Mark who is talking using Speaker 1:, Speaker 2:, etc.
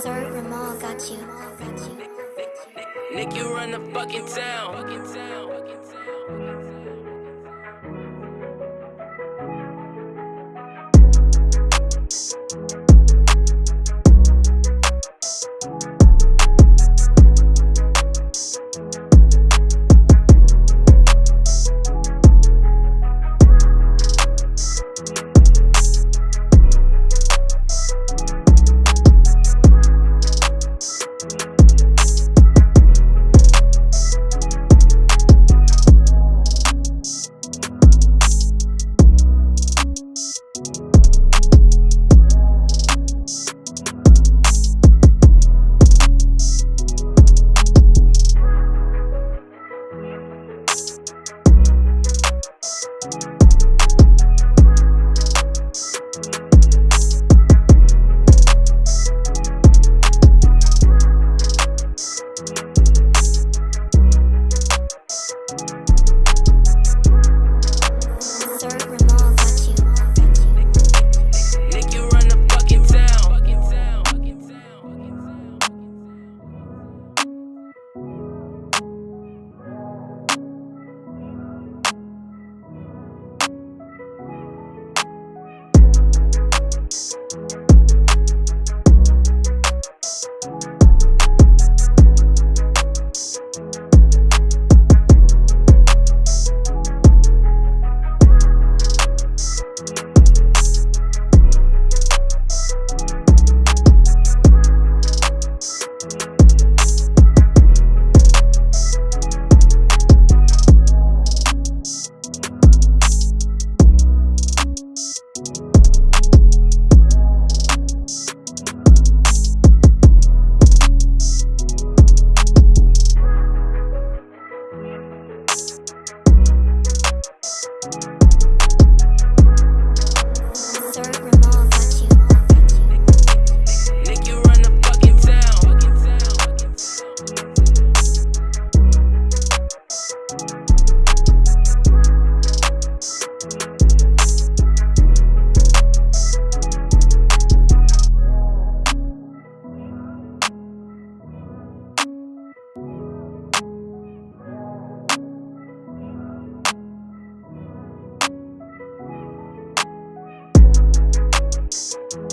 Speaker 1: Sir Ramal got you.
Speaker 2: Nick, you run the fucking town. podcast. Peace.